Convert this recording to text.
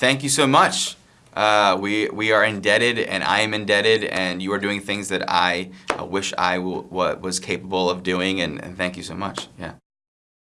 thank you so much. Uh, we, we are indebted and I am indebted and you are doing things that I uh, wish I was capable of doing and, and thank you so much. Yeah.